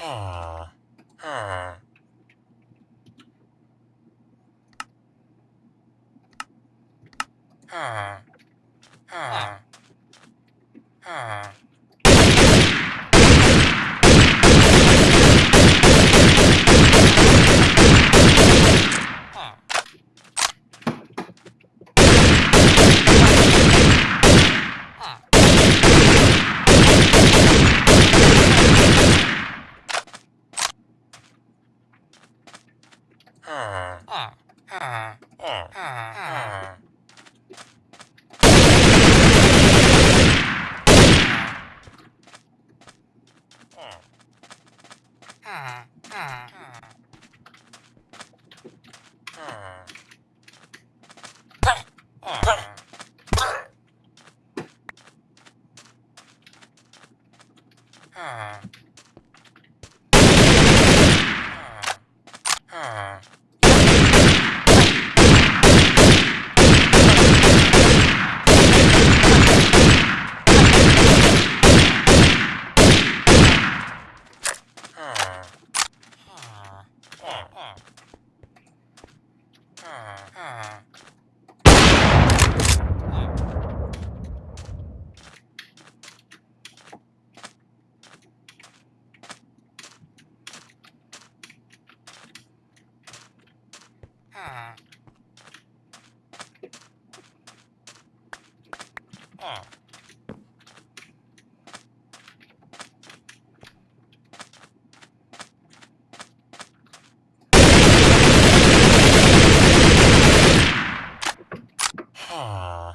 Huh. Huh. Huh. 아. Yeah. Huh.